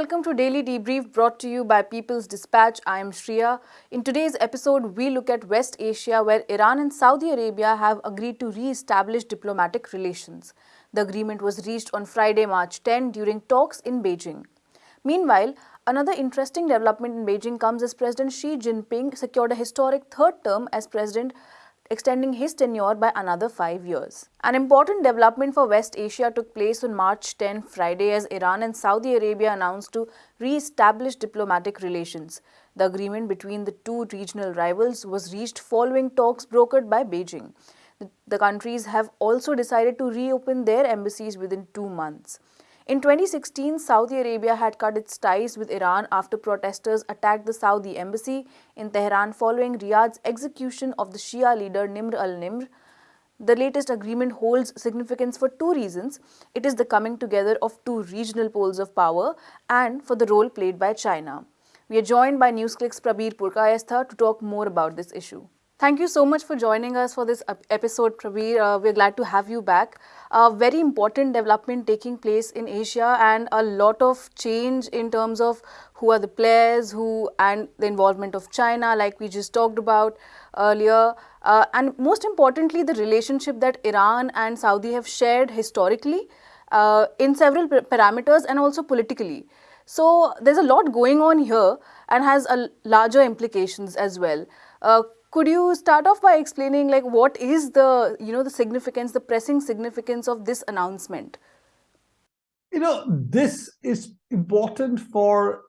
welcome to Daily Debrief brought to you by People's Dispatch. I am Shriya. In today's episode, we look at West Asia where Iran and Saudi Arabia have agreed to re-establish diplomatic relations. The agreement was reached on Friday, March 10 during talks in Beijing. Meanwhile, another interesting development in Beijing comes as President Xi Jinping secured a historic third term as president extending his tenure by another five years. An important development for West Asia took place on March 10 Friday as Iran and Saudi Arabia announced to re-establish diplomatic relations. The agreement between the two regional rivals was reached following talks brokered by Beijing. The countries have also decided to reopen their embassies within two months. In 2016, Saudi Arabia had cut its ties with Iran after protesters attacked the Saudi embassy in Tehran following Riyadh's execution of the Shia leader Nimr al-Nimr. The latest agreement holds significance for two reasons. It is the coming together of two regional poles of power and for the role played by China. We are joined by NewsClick's Prabir Purkayastha to talk more about this issue. Thank you so much for joining us for this episode, Prabir. Uh, we're glad to have you back. A very important development taking place in Asia and a lot of change in terms of who are the players, who and the involvement of China, like we just talked about earlier. Uh, and most importantly, the relationship that Iran and Saudi have shared historically uh, in several parameters and also politically. So there's a lot going on here and has a larger implications as well. Uh, could you start off by explaining like what is the, you know, the significance, the pressing significance of this announcement? You know, this is important for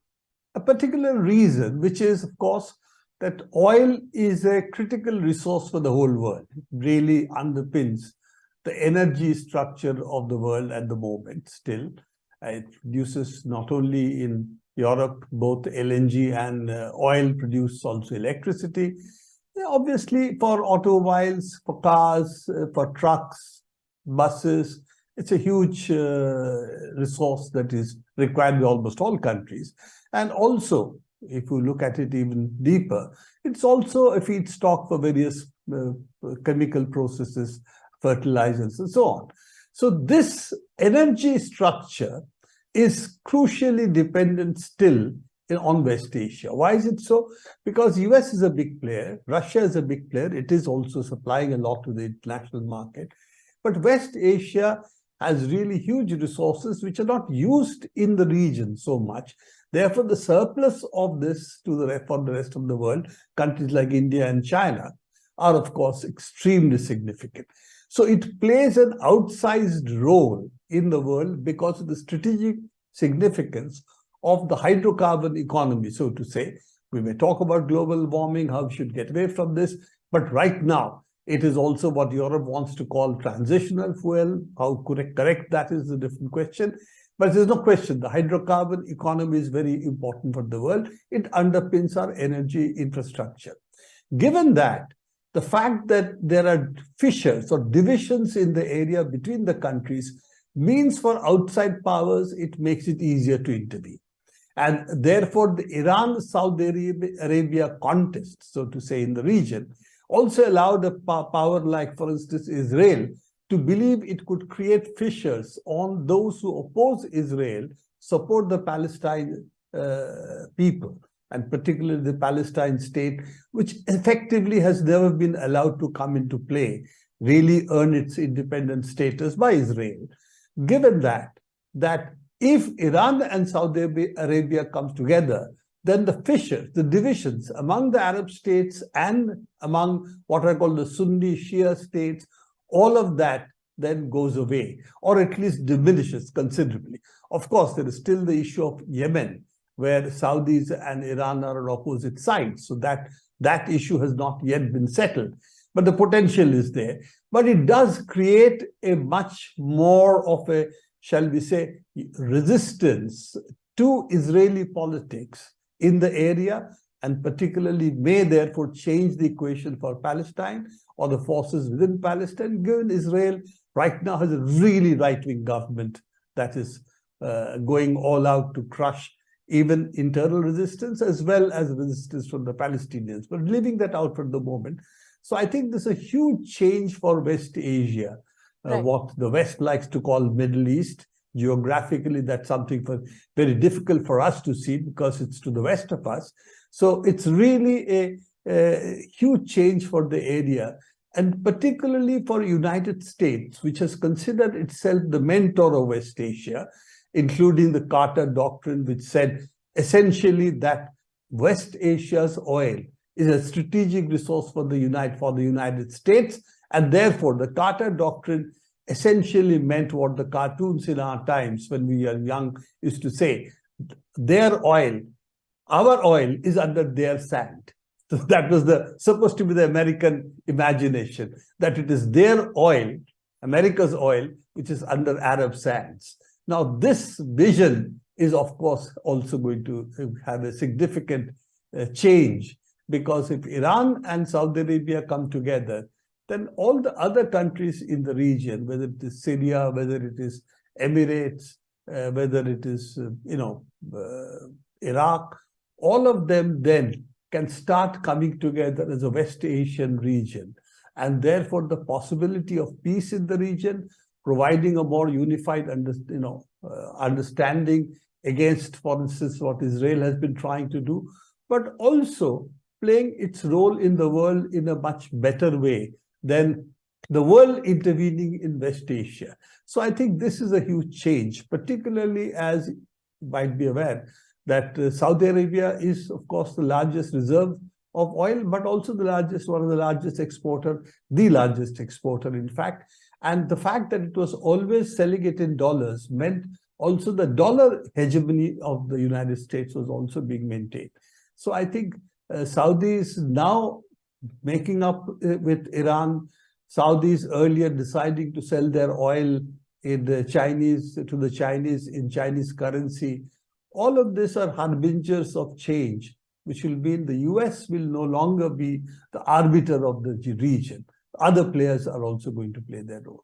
a particular reason, which is, of course, that oil is a critical resource for the whole world. It really underpins the energy structure of the world at the moment still. It produces not only in Europe, both LNG and uh, oil produce also electricity. Obviously, for automobiles, for cars, uh, for trucks, buses, it's a huge uh, resource that is required by almost all countries. And also, if you look at it even deeper, it's also a feedstock for various uh, chemical processes, fertilizers, and so on. So this energy structure is crucially dependent still on West Asia. Why is it so? Because US is a big player, Russia is a big player, it is also supplying a lot to the international market. But West Asia has really huge resources which are not used in the region so much. Therefore, the surplus of this to the for the rest of the world, countries like India and China, are of course extremely significant. So it plays an outsized role in the world because of the strategic significance of the hydrocarbon economy, so to say. We may talk about global warming, how we should get away from this, but right now, it is also what Europe wants to call transitional fuel. How correct, correct that is a different question. But there's no question, the hydrocarbon economy is very important for the world. It underpins our energy infrastructure. Given that, the fact that there are fissures or divisions in the area between the countries means for outside powers, it makes it easier to intervene. And therefore, the Iran-Saudi Arabia contest, so to say, in the region, also allowed a power like, for instance, Israel, to believe it could create fissures on those who oppose Israel, support the Palestine uh, people, and particularly the Palestine state, which effectively has never been allowed to come into play, really earn its independent status by Israel. Given that, that if Iran and Saudi Arabia comes together, then the fissures, the divisions among the Arab states and among what I call the Sunni Shia states, all of that then goes away, or at least diminishes considerably. Of course, there is still the issue of Yemen, where Saudis and Iran are on opposite sides. So that, that issue has not yet been settled. But the potential is there. But it does create a much more of a shall we say, resistance to Israeli politics in the area and particularly may therefore change the equation for Palestine or the forces within Palestine, given Israel right now has a really right-wing government that is uh, going all out to crush even internal resistance as well as resistance from the Palestinians, but leaving that out for the moment. So I think this is a huge change for West Asia uh, right. what the West likes to call Middle East, Geographically, that's something for, very difficult for us to see because it's to the west of us. So it's really a, a huge change for the area and particularly for United States, which has considered itself the mentor of West Asia, including the Carter Doctrine, which said essentially that West Asia's oil is a strategic resource for the United for the United States, and therefore the Carter Doctrine essentially meant what the cartoons in our times when we were young used to say, their oil, our oil is under their sand. So that was the supposed to be the American imagination, that it is their oil, America's oil, which is under Arab sands. Now, this vision is, of course, also going to have a significant uh, change because if Iran and Saudi Arabia come together, then all the other countries in the region, whether it is Syria, whether it is Emirates, uh, whether it is, uh, you know, uh, Iraq, all of them then can start coming together as a West Asian region. And therefore, the possibility of peace in the region, providing a more unified under, you know, uh, understanding against, for instance, what Israel has been trying to do, but also playing its role in the world in a much better way than the world intervening in West Asia. So I think this is a huge change, particularly as you might be aware, that uh, Saudi Arabia is, of course, the largest reserve of oil, but also the largest, one of the largest exporter, the largest exporter, in fact. And the fact that it was always selling it in dollars meant also the dollar hegemony of the United States was also being maintained. So I think uh, Saudis now making up uh, with Iran, Saudis earlier deciding to sell their oil in the Chinese to the Chinese in Chinese currency all of these are harbingers of change, which will mean the US will no longer be the arbiter of the region. Other players are also going to play their role.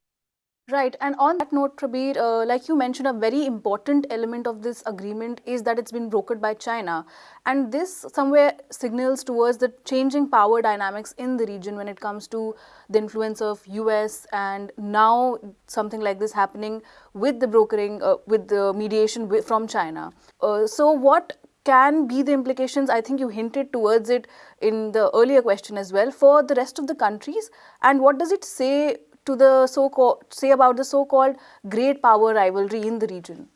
Right. And on that note, Prabir, uh, like you mentioned, a very important element of this agreement is that it's been brokered by China. And this somewhere signals towards the changing power dynamics in the region when it comes to the influence of US and now something like this happening with the brokering, uh, with the mediation from China. Uh, so what can be the implications, I think you hinted towards it in the earlier question as well, for the rest of the countries? And what does it say to the so-called say about the so-called great power rivalry in the region?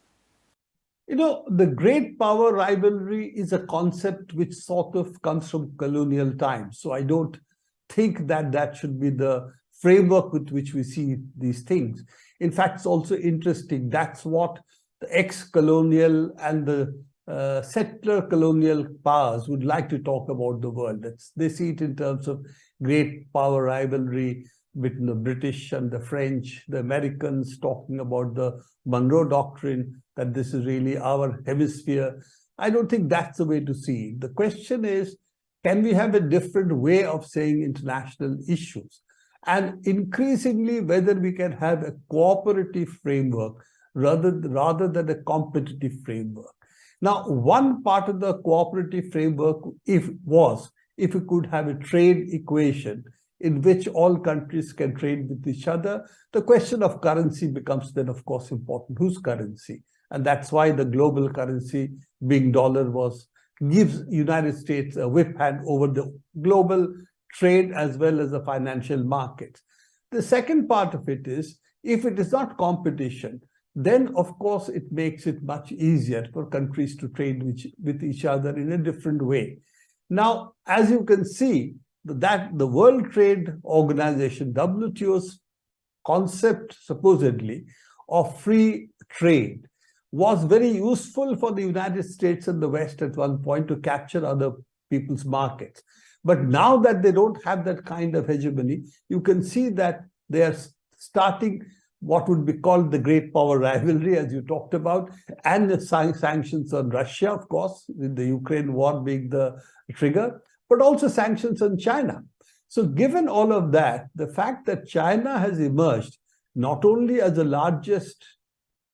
You know, the great power rivalry is a concept which sort of comes from colonial times. So I don't think that that should be the framework with which we see these things. In fact, it's also interesting. That's what the ex-colonial and the uh, settler colonial powers would like to talk about the world. That's, they see it in terms of great power rivalry, between the British and the French, the Americans talking about the Monroe Doctrine, that this is really our hemisphere. I don't think that's the way to see it. The question is, can we have a different way of saying international issues? And increasingly, whether we can have a cooperative framework rather, rather than a competitive framework. Now, one part of the cooperative framework if was if we could have a trade equation in which all countries can trade with each other. The question of currency becomes then, of course, important. Whose currency? And that's why the global currency, being dollar, was gives United States a whip hand over the global trade as well as the financial markets. The second part of it is, if it is not competition, then of course it makes it much easier for countries to trade with, with each other in a different way. Now, as you can see, that the World Trade Organization, WTO's concept supposedly of free trade was very useful for the United States and the West at one point to capture other people's markets. But now that they don't have that kind of hegemony, you can see that they are starting what would be called the great power rivalry, as you talked about, and the sanctions on Russia, of course, with the Ukraine war being the trigger but also sanctions on China. So given all of that, the fact that China has emerged not only as the largest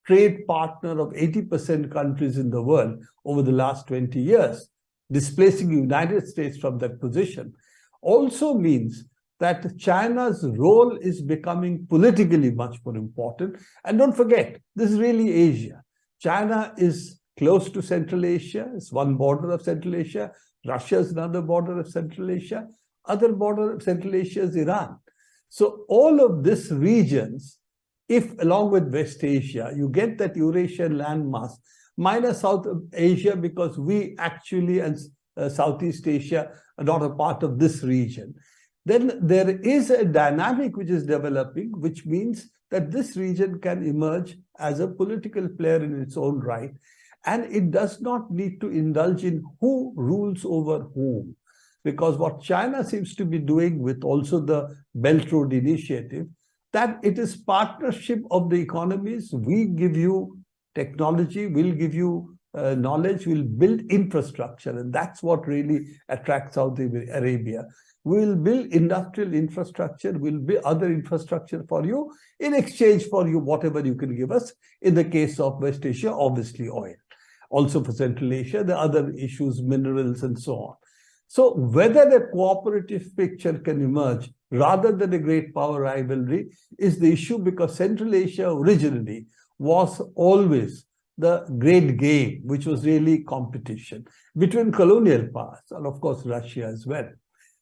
trade partner of 80% countries in the world over the last 20 years, displacing the United States from that position, also means that China's role is becoming politically much more important. And don't forget, this is really Asia. China is close to Central Asia, it's one border of Central Asia. Russia is another border of Central Asia. Other border of Central Asia is Iran. So all of these regions, if along with West Asia, you get that Eurasian landmass, minus South Asia because we actually and uh, Southeast Asia are not a part of this region. Then there is a dynamic which is developing, which means that this region can emerge as a political player in its own right. And it does not need to indulge in who rules over whom. Because what China seems to be doing with also the Belt Road Initiative, that it is partnership of the economies. We give you technology, we'll give you uh, knowledge, we'll build infrastructure. And that's what really attracts Saudi Arabia. We'll build industrial infrastructure, we'll build other infrastructure for you in exchange for you, whatever you can give us. In the case of West Asia, obviously oil. Also for Central Asia, the other issues, minerals and so on. So whether a cooperative picture can emerge rather than a great power rivalry is the issue because Central Asia originally was always the great game, which was really competition between colonial powers and of course Russia as well.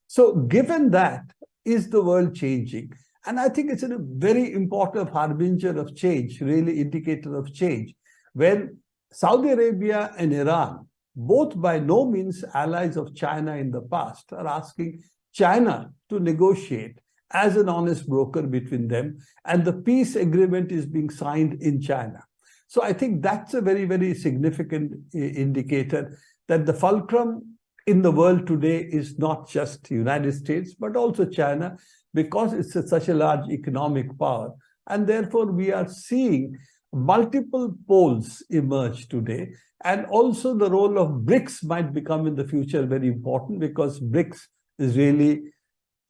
So given that, is the world changing? And I think it's a very important harbinger of change, really indicator of change. When Saudi Arabia and Iran, both by no means allies of China in the past, are asking China to negotiate as an honest broker between them, and the peace agreement is being signed in China. So I think that's a very, very significant indicator that the fulcrum in the world today is not just United States, but also China, because it's a, such a large economic power. And therefore, we are seeing multiple poles emerge today. And also the role of BRICS might become in the future very important because BRICS is really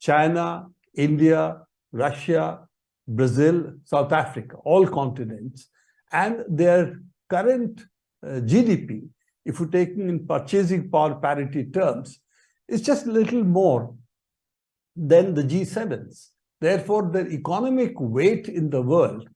China, India, Russia, Brazil, South Africa, all continents. And their current uh, GDP, if you take in purchasing power parity terms, is just a little more than the G7s. Therefore, their economic weight in the world,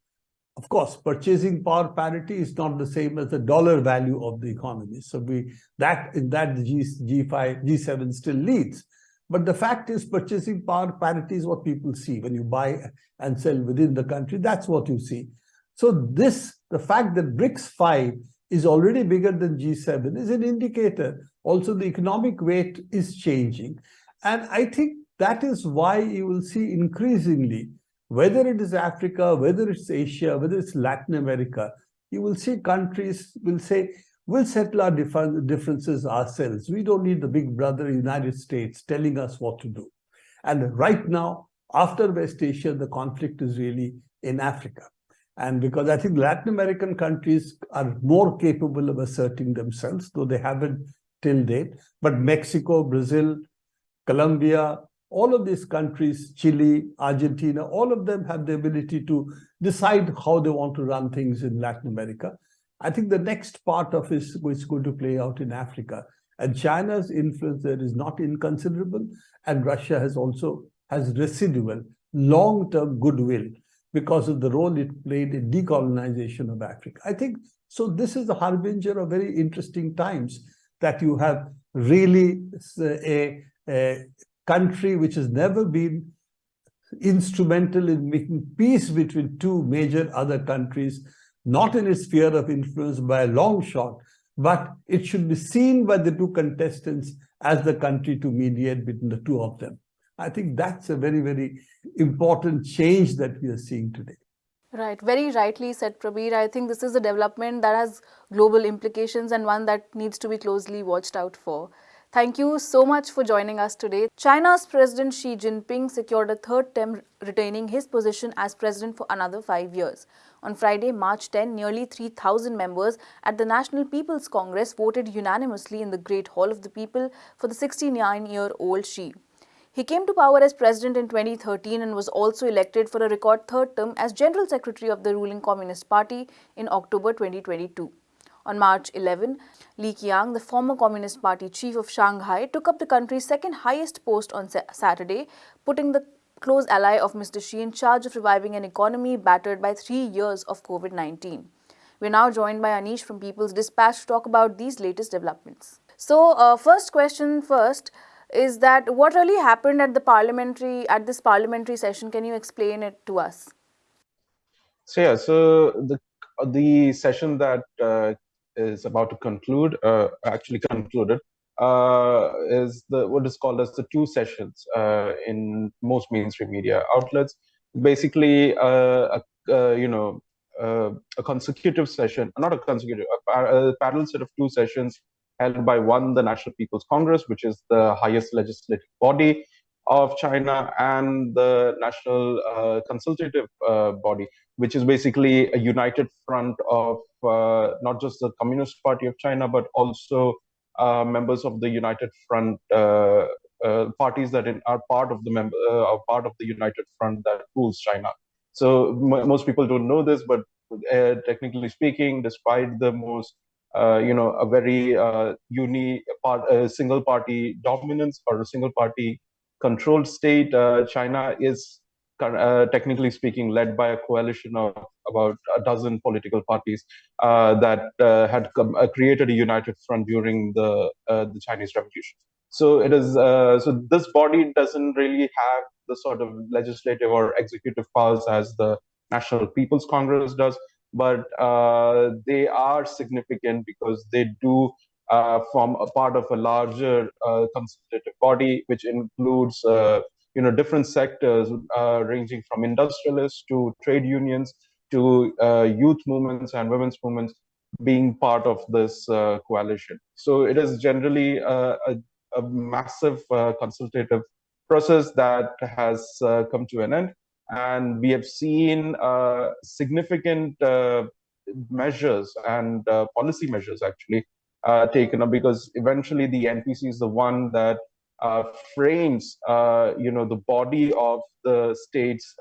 of course, purchasing power parity is not the same as the dollar value of the economy. So we that in that G, G5, G7 still leads. But the fact is purchasing power parity is what people see when you buy and sell within the country. That's what you see. So this, the fact that BRICS 5 is already bigger than G7 is an indicator. Also, the economic weight is changing. And I think that is why you will see increasingly, whether it is Africa, whether it's Asia, whether it's Latin America, you will see countries will say, We'll settle our differences ourselves. We don't need the big brother United States telling us what to do. And right now, after West Asia, the conflict is really in Africa. And because I think Latin American countries are more capable of asserting themselves, though they haven't till date. But Mexico, Brazil, Colombia, all of these countries, Chile, Argentina, all of them have the ability to decide how they want to run things in Latin America. I think the next part of is going to play out in Africa. And China's influence there is not inconsiderable. And Russia has also has residual long-term goodwill because of the role it played in decolonization of Africa. I think so. This is the harbinger of very interesting times that you have really a, a country which has never been instrumental in making peace between two major other countries not in its sphere of influence by a long shot, but it should be seen by the two contestants as the country to mediate between the two of them. I think that's a very, very important change that we are seeing today. Right, very rightly said Prabir. I think this is a development that has global implications and one that needs to be closely watched out for. Thank you so much for joining us today. China's President Xi Jinping secured a third term retaining his position as president for another five years. On Friday, March 10, nearly 3,000 members at the National People's Congress voted unanimously in the Great Hall of the People for the 69-year-old Xi. He came to power as president in 2013 and was also elected for a record third term as General Secretary of the ruling Communist Party in October 2022. On March 11, Li Qiang, the former Communist Party chief of Shanghai, took up the country's second highest post on Saturday, putting the close ally of Mr. Xi in charge of reviving an economy battered by three years of COVID 19. We're now joined by Anish from People's Dispatch to talk about these latest developments. So, uh, first question first is that what really happened at the parliamentary at this parliamentary session? Can you explain it to us? So yeah, so the the session that uh, is about to conclude, uh, actually concluded, uh, is the what is called as the two sessions uh, in most mainstream media outlets. Basically, uh, a, you know, a consecutive session, not a consecutive, a, a parallel set of two sessions held by one, the National People's Congress, which is the highest legislative body of China, and the National uh, Consultative uh, Body, which is basically a united front of uh, not just the Communist Party of China, but also uh, members of the United Front uh, uh, parties that are part of the member are part of the United Front that rules China. So most people don't know this, but technically speaking, despite the most uh, you know, a very uh, uni part, uh, single party dominance or a single party controlled state. Uh, China is, uh, technically speaking, led by a coalition of about a dozen political parties uh, that had come, created a united front during the the Chinese Revolution. So it is. so this body doesn't really have the sort of legislative or executive powers as the National People's Congress does but uh, they are significant because they do uh, form a part of a larger uh, consultative body, which includes uh, you know different sectors uh, ranging from industrialists to trade unions to uh, youth movements and women's movements being part of this coalition. So it is generally a, a, a massive consultative process that has come to an end and we have seen uh, significant uh, measures and uh, policy measures actually uh, taken up because eventually the NPC is the one that uh, frames, uh, you know, the body of the state's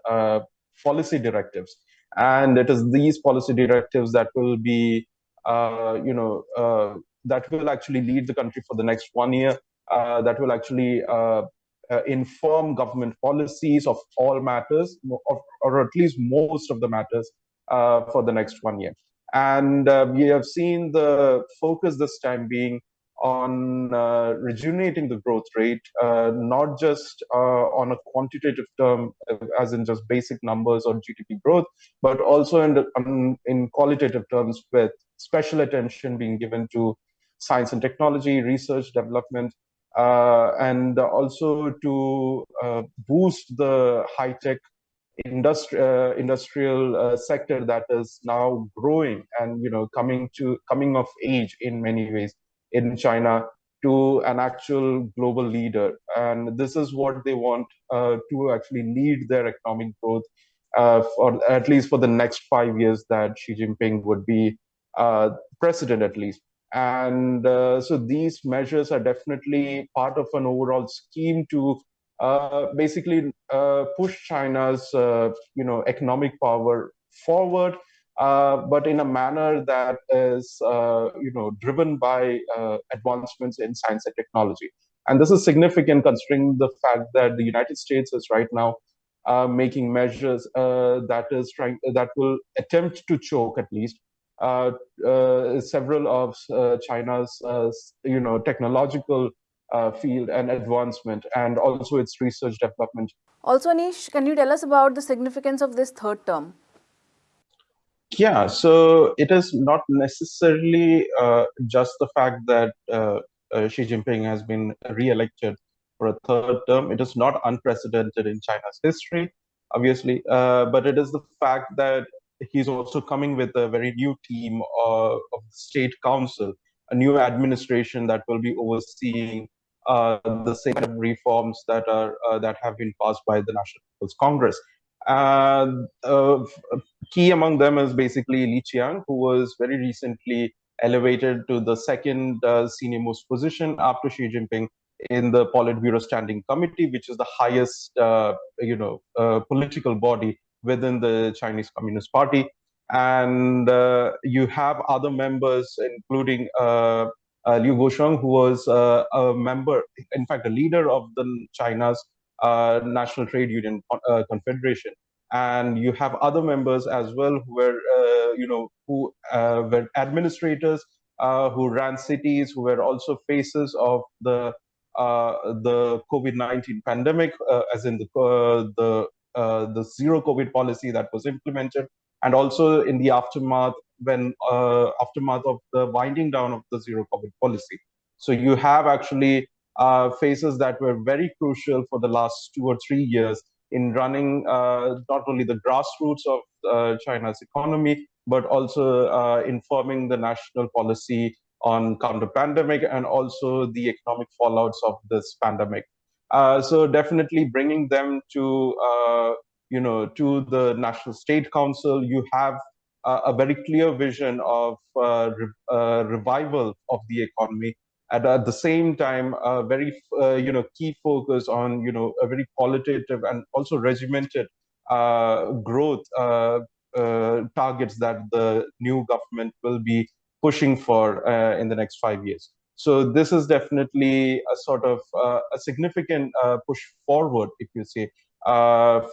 policy directives, and it is these policy directives that will be, you know, that will actually lead the country for the next one year. that will actually uh, inform government policies of all matters, or, or, at least most of the matters uh, for the next one year. And uh, we have seen the focus this time being on uh, rejuvenating the growth rate, uh, not just uh, on a quantitative term, as in just basic numbers or GDP growth, but also in, the, um, in qualitative terms with special attention being given to science and technology, research, development, uh, and also to uh, boost the high-tech industri uh, industrial uh, sector that is now growing and you know coming to coming of age in many ways in China to an actual global leader. And this is what they want uh, to actually lead their economic growth uh, for at least for the next five years that Xi Jinping would be president at least. And uh, so these measures are definitely part of an overall scheme to uh, basically uh, push China's uh, you know economic power forward, uh, but in a manner that is uh, you know driven by advancements in science and technology. And this is significant considering the fact that the United States is right now making measures that is trying that will attempt to choke at least uh, uh, several of uh, China's, you know, technological field and advancement, and also its research development. Also, Anish, can you tell us about the significance of this third term? Yeah, so it is not necessarily uh, just the fact that uh, uh, Xi Jinping has been re-elected for a third term. It is not unprecedented in China's history, obviously, but it is the fact that he's also coming with a very new team uh, of the state council, a new administration that will be overseeing uh, the same kind of reforms that are uh, that have been passed by the National People's Congress. Key among them is basically Li Qiang, who was very recently elevated to the second uh, senior most position after Xi Jinping in the Politburo Standing Committee, which is the highest, uh, you know, uh, political body within the Chinese Communist Party. And uh, you have other members, including uh, uh, Liu Guosheng, who was a member, in fact, a leader of the China's National Trade Union Confederation. And you have other members as well who were, uh, you know, who uh, were administrators, uh, who ran cities, who were also faces of the the COVID-19 pandemic, as in the the the zero COVID policy that was implemented, and also in the aftermath when aftermath of the winding down of the zero COVID policy. So you have actually uh, phases that were very crucial for the last two or three years in running uh, not only the grassroots of uh, China's economy, but also uh, informing the national policy on counter pandemic and also the economic fallouts of this pandemic. Uh, so definitely bringing them to, uh, you know, to the National State Council, you have a very clear vision of re revival of the economy at, at the same time a very uh, you know key focus on you know a very qualitative and also regimented uh, growth uh, uh targets that the new government will be pushing for uh, in the next five years. So this is definitely a sort of uh, a significant push forward if you say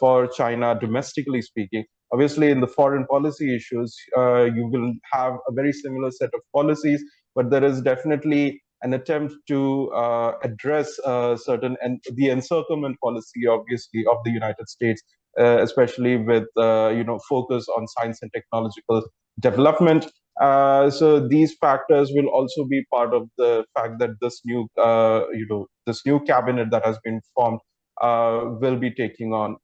for china domestically speaking. Obviously in the foreign policy issues you will have a very similar set of policies but there is definitely an attempt to uh, address uh, certain and the encirclement policy, obviously, of the United States, uh, especially with uh, you know focus on science and technological development. Uh, so these factors will also be part of the fact that this new uh, you know this new cabinet that has been formed will be taking on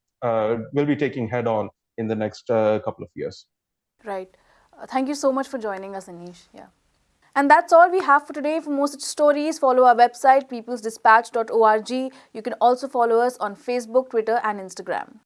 will be taking head on in the next couple of years. Right. thank you so much for joining us, Anish. Yeah. And that's all we have for today. For more such stories, follow our website peoplesdispatch.org. You can also follow us on Facebook, Twitter and Instagram.